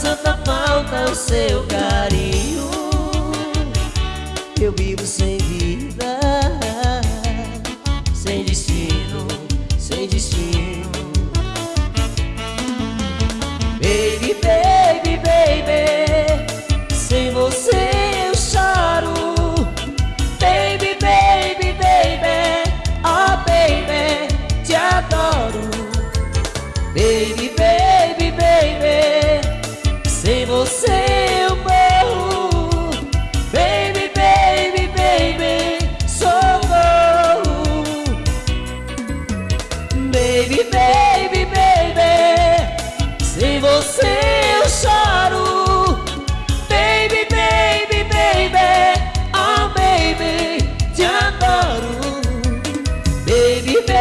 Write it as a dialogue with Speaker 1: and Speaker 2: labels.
Speaker 1: Santa falta o seu carinho. Eu vivo sem vida Sem destino, sem destino. Baby, baby, baby Sem você eu choro. Baby, baby, baby Oh, baby, te adoro. Baby, baby